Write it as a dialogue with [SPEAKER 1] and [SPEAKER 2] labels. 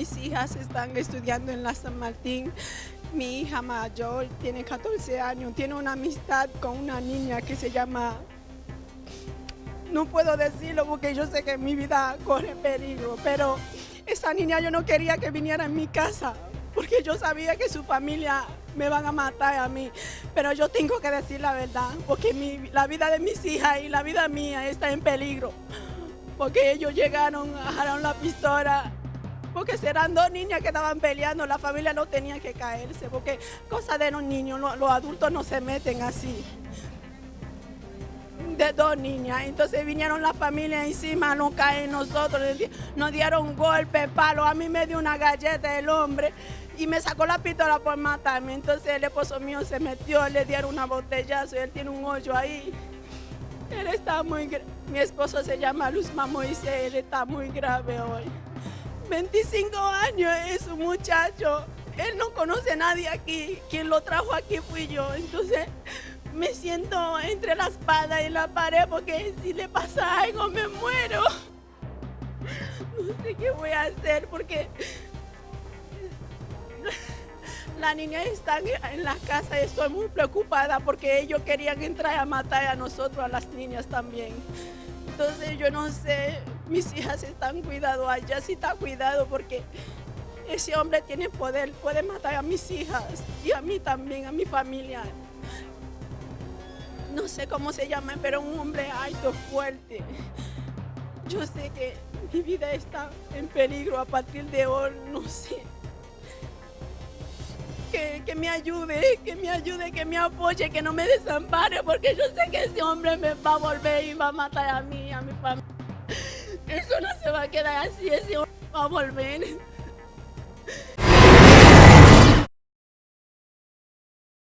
[SPEAKER 1] mis hijas están estudiando en la San Martín. Mi hija mayor tiene 14 años, tiene una amistad con una niña que se llama... No puedo decirlo porque yo sé que mi vida corre peligro, pero esa niña yo no quería que viniera en mi casa porque yo sabía que su familia me van a matar a mí. Pero yo tengo que decir la verdad, porque la vida de mis hijas y la vida mía está en peligro. Porque ellos llegaron, agarraron la pistola, porque serán dos niñas que estaban peleando, la familia no tenía que caerse, porque cosa de los niños, los adultos no se meten así de dos niñas. Entonces vinieron la familia encima, no caen nosotros, nos dieron golpe, palo. A mí me dio una galleta el hombre y me sacó la pistola por matarme. Entonces el esposo mío se metió, le dieron una botellazo y él tiene un hoyo ahí. Él está muy Mi esposo se llama Luzma Moisés, él está muy grave hoy. 25 años es un muchacho. Él no conoce a nadie aquí. Quien lo trajo aquí fui yo. Entonces me siento entre la espada y la pared porque si le pasa algo me muero. No sé qué voy a hacer porque la niña está en la casa y estoy muy preocupada porque ellos querían entrar a matar a nosotros, a las niñas también. Entonces yo no sé, mis hijas están cuidados, allá sí está cuidado porque ese hombre tiene poder, puede matar a mis hijas y a mí también, a mi familia no sé cómo se llama, pero un hombre alto, fuerte. Yo sé que mi vida está en peligro a partir de hoy, no sé. Que, que, me ayude, que me ayude, que me apoye, que no me desampare, porque yo sé que ese hombre me va a volver y va a matar a mí, a mi familia. Eso no se va a quedar así, ese va a volver.